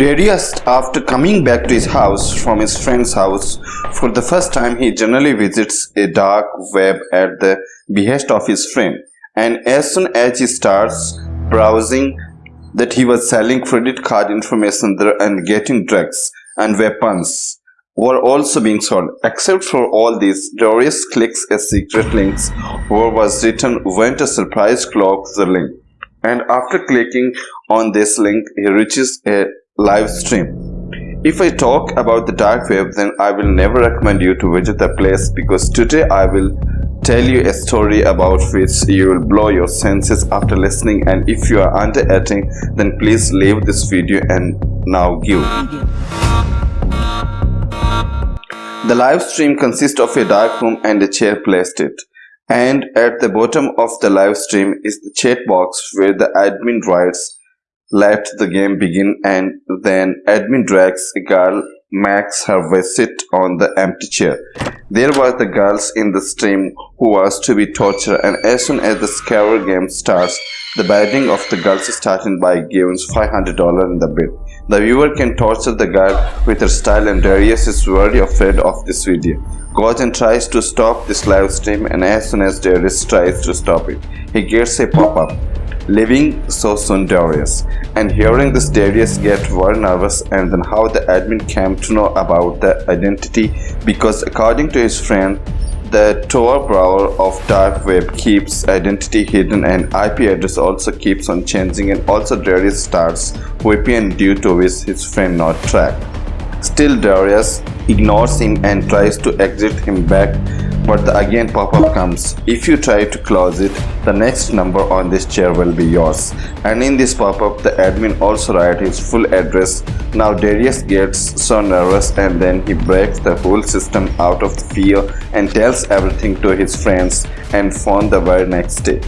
Darius, after coming back to his house from his friend's house, for the first time he generally visits a dark web at the behest of his friend. And as soon as he starts browsing that he was selling credit card information there and getting drugs and weapons were also being sold. Except for all this, Darius clicks a secret link where was written went a surprise clock the link. And after clicking on this link, he reaches a live stream. If I talk about the dark web then I will never recommend you to visit the place because today I will tell you a story about which you will blow your senses after listening and if you are under 18 then please leave this video and now give. The live stream consists of a dark room and a chair placed it. And at the bottom of the live stream is the chat box where the admin writes let the game begin and then admin drags a girl Max her way sit on the empty chair. There were the girls in the stream who was to be tortured and as soon as the scare game starts, the bidding of the girls starting by giving $500 in the bid. The viewer can torture the girl with her style and Darius is very afraid of this video. Goes tries to stop this live stream and as soon as Darius tries to stop it, he gets a pop-up leaving so soon Darius. And hearing this Darius get very nervous and then how the admin came to know about the identity because according to his friend the Tor browser of dark web keeps identity hidden and IP address also keeps on changing and also Darius starts VPN due to which his friend not tracked. Still Darius ignores him and tries to exit him back but the again pop-up comes. If you try to close it, the next number on this chair will be yours. And in this pop-up, the admin also writes his full address. Now Darius gets so nervous and then he breaks the whole system out of fear and tells everything to his friends and phone the very next day.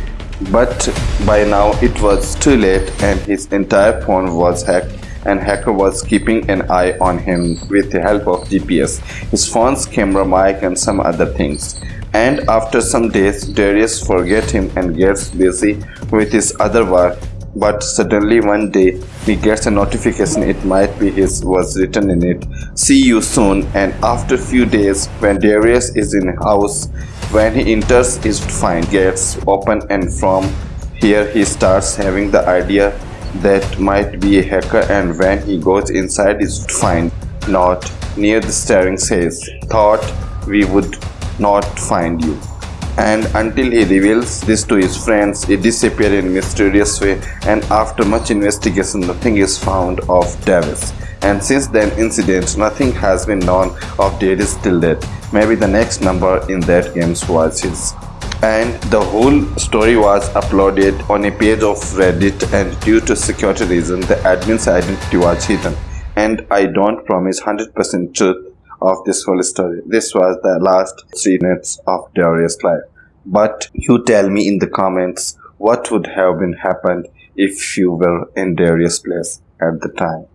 But by now it was too late and his entire phone was hacked and hacker was keeping an eye on him with the help of GPS, his phone's camera mic and some other things. And after some days, Darius forget him and gets busy with his other work. But suddenly one day he gets a notification it might be his was written in it. See you soon. And after few days when Darius is in house when he enters his find gets open and from here he starts having the idea that might be a hacker and when he goes inside his find not near the steering says thought we would not find you. And until he reveals this to his friends he disappears in a mysterious way and after much investigation nothing is found of Davis. And since then incident nothing has been known of Davis till date. Maybe the next number in that game was his and the whole story was uploaded on a page of reddit and due to security reason the admin's identity was hidden. And i don't promise 100% truth of this whole story. This was the last three minutes of darius life. But you tell me in the comments what would have been happened if you were in darius place at the time